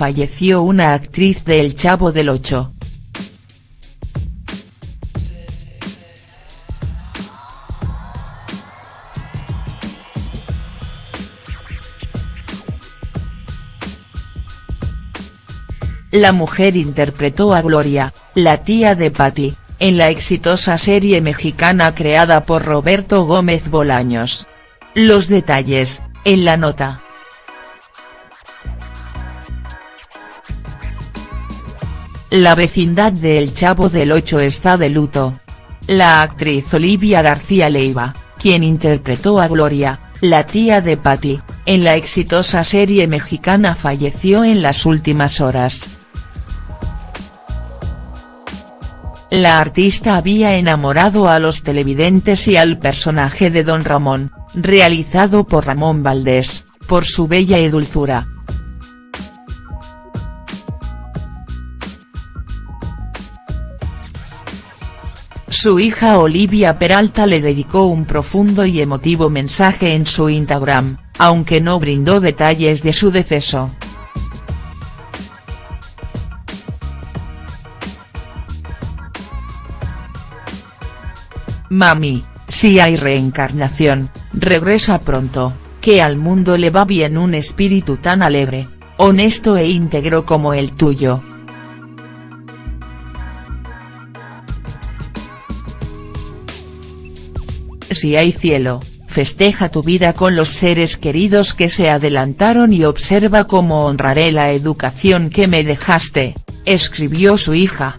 falleció una actriz de El Chavo del Ocho. La mujer interpretó a Gloria, la tía de Patty, en la exitosa serie mexicana creada por Roberto Gómez Bolaños. Los detalles, en la nota. La vecindad de El Chavo del Ocho está de luto. La actriz Olivia García Leiva, quien interpretó a Gloria, la tía de Patty, en la exitosa serie mexicana falleció en las últimas horas. La artista había enamorado a los televidentes y al personaje de Don Ramón, realizado por Ramón Valdés, por su bella y dulzura. Su hija Olivia Peralta le dedicó un profundo y emotivo mensaje en su Instagram, aunque no brindó detalles de su deceso. Mami, si hay reencarnación, regresa pronto, que al mundo le va bien un espíritu tan alegre, honesto e íntegro como el tuyo. Si hay cielo, festeja tu vida con los seres queridos que se adelantaron y observa cómo honraré la educación que me dejaste, escribió su hija.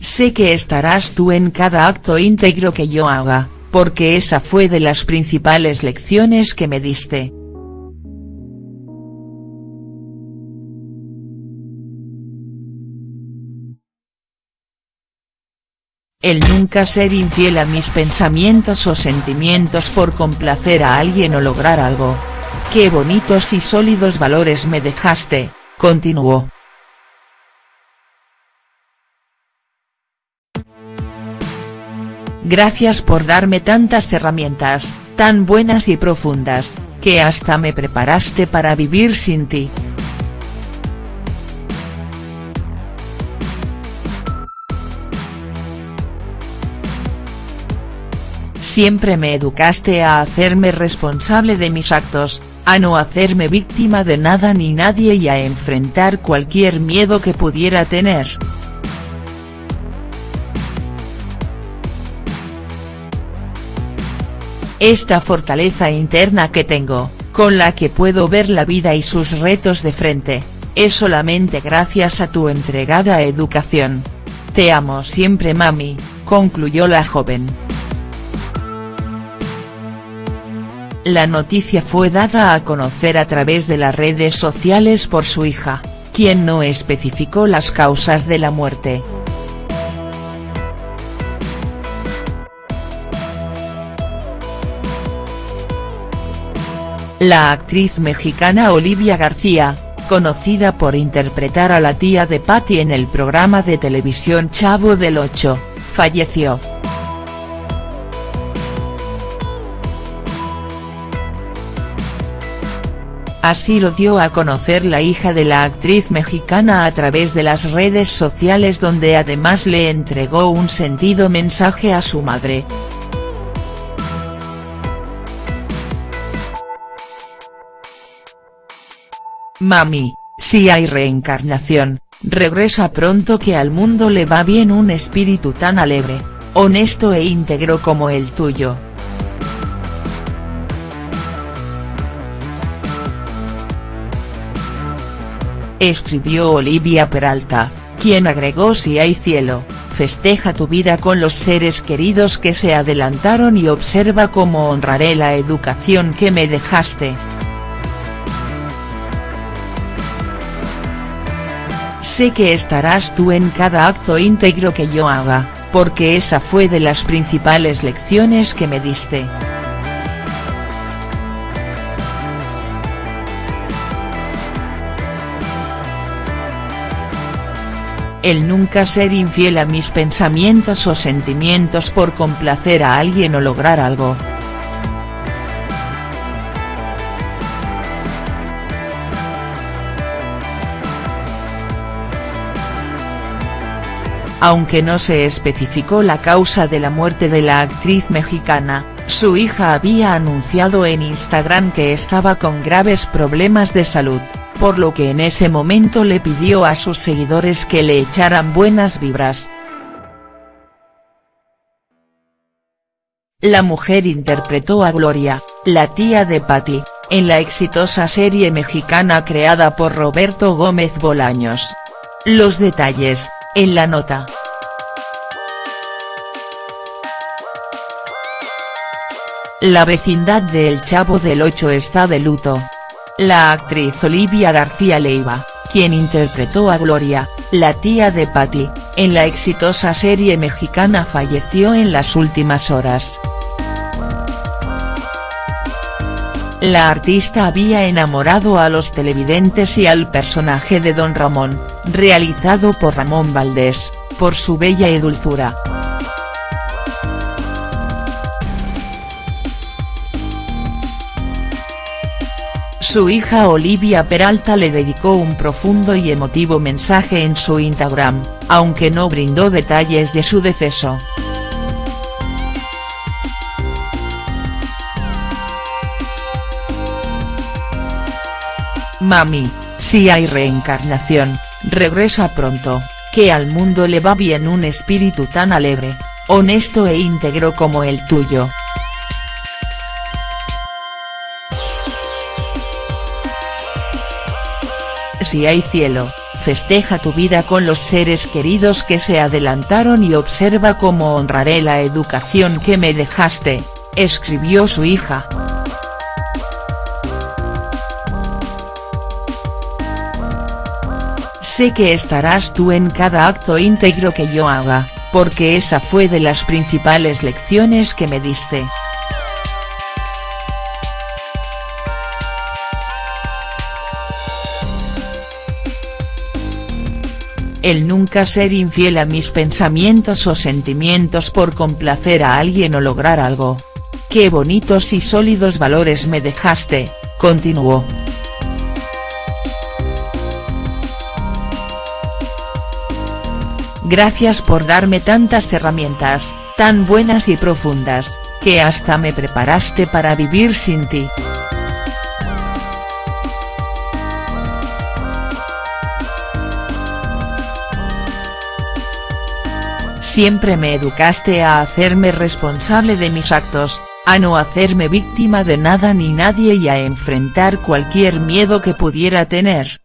Sé que estarás tú en cada acto íntegro que yo haga, porque esa fue de las principales lecciones que me diste. El nunca ser infiel a mis pensamientos o sentimientos por complacer a alguien o lograr algo. Qué bonitos y sólidos valores me dejaste, continuó. Gracias por darme tantas herramientas, tan buenas y profundas, que hasta me preparaste para vivir sin ti. Siempre me educaste a hacerme responsable de mis actos, a no hacerme víctima de nada ni nadie y a enfrentar cualquier miedo que pudiera tener. esta fortaleza interna que tengo, con la que puedo ver la vida y sus retos de frente, es solamente gracias a tu entregada educación. Te amo siempre mami, concluyó la joven. La noticia fue dada a conocer a través de las redes sociales por su hija, quien no especificó las causas de la muerte. La actriz mexicana Olivia García, conocida por interpretar a la tía de Patty en el programa de televisión Chavo del Ocho, falleció. Así lo dio a conocer la hija de la actriz mexicana a través de las redes sociales donde además le entregó un sentido mensaje a su madre. Mami, si hay reencarnación, regresa pronto que al mundo le va bien un espíritu tan alegre, honesto e íntegro como el tuyo. Escribió Olivia Peralta, quien agregó si hay cielo, festeja tu vida con los seres queridos que se adelantaron y observa cómo honraré la educación que me dejaste. Sé que estarás tú en cada acto íntegro que yo haga, porque esa fue de las principales lecciones que me diste. el nunca ser infiel a mis pensamientos o sentimientos por complacer a alguien o lograr algo. Aunque no se especificó la causa de la muerte de la actriz mexicana, su hija había anunciado en Instagram que estaba con graves problemas de salud por lo que en ese momento le pidió a sus seguidores que le echaran buenas vibras. La mujer interpretó a Gloria, la tía de Patty, en la exitosa serie mexicana creada por Roberto Gómez Bolaños. Los detalles, en la nota. La vecindad de El Chavo del Ocho está de luto. La actriz Olivia García Leiva, quien interpretó a Gloria, la tía de Patty, en la exitosa serie mexicana falleció en las últimas horas. La artista había enamorado a los televidentes y al personaje de Don Ramón, realizado por Ramón Valdés, por su bella y dulzura. Su hija Olivia Peralta le dedicó un profundo y emotivo mensaje en su Instagram, aunque no brindó detalles de su deceso. Mami, si hay reencarnación, regresa pronto, que al mundo le va bien un espíritu tan alegre, honesto e íntegro como el tuyo. Si hay cielo, festeja tu vida con los seres queridos que se adelantaron y observa cómo honraré la educación que me dejaste, escribió su hija. Sé que estarás tú en cada acto íntegro que yo haga, porque esa fue de las principales lecciones que me diste. El nunca ser infiel a mis pensamientos o sentimientos por complacer a alguien o lograr algo. Qué bonitos y sólidos valores me dejaste, continuó. Gracias por darme tantas herramientas, tan buenas y profundas, que hasta me preparaste para vivir sin ti. Siempre me educaste a hacerme responsable de mis actos, a no hacerme víctima de nada ni nadie y a enfrentar cualquier miedo que pudiera tener.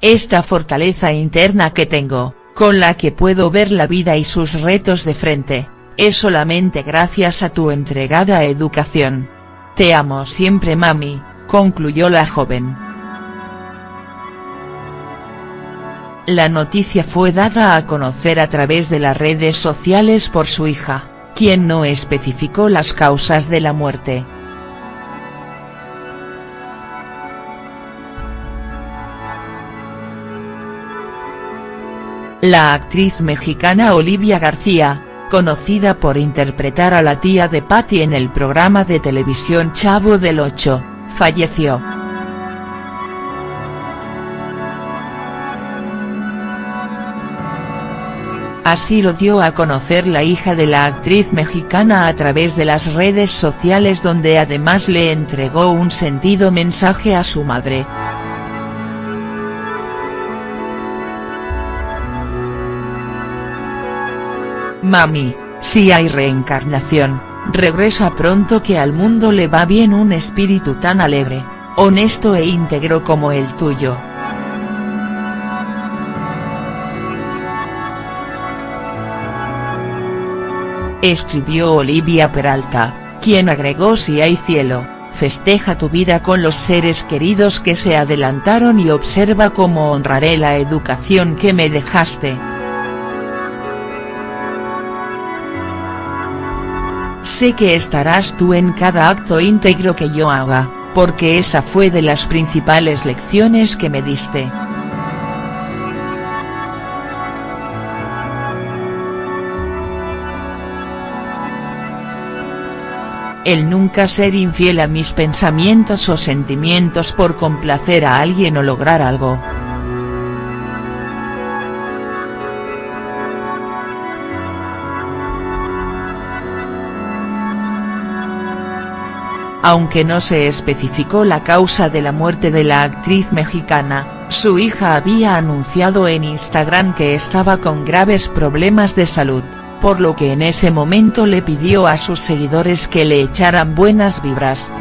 Esta fortaleza interna que tengo, con la que puedo ver la vida y sus retos de frente, es solamente gracias a tu entregada educación. Te amo siempre mami, concluyó la joven. La noticia fue dada a conocer a través de las redes sociales por su hija, quien no especificó las causas de la muerte. La actriz mexicana Olivia García, conocida por interpretar a la tía de Patty en el programa de televisión Chavo del Ocho, falleció. Así lo dio a conocer la hija de la actriz mexicana a través de las redes sociales donde además le entregó un sentido mensaje a su madre. Mami, si hay reencarnación, regresa pronto que al mundo le va bien un espíritu tan alegre, honesto e íntegro como el tuyo. Escribió Olivia Peralta, quien agregó si hay cielo, festeja tu vida con los seres queridos que se adelantaron y observa cómo honraré la educación que me dejaste. Sé que estarás tú en cada acto íntegro que yo haga, porque esa fue de las principales lecciones que me diste. El nunca ser infiel a mis pensamientos o sentimientos por complacer a alguien o lograr algo. Aunque no se especificó la causa de la muerte de la actriz mexicana, su hija había anunciado en Instagram que estaba con graves problemas de salud, por lo que en ese momento le pidió a sus seguidores que le echaran buenas vibras.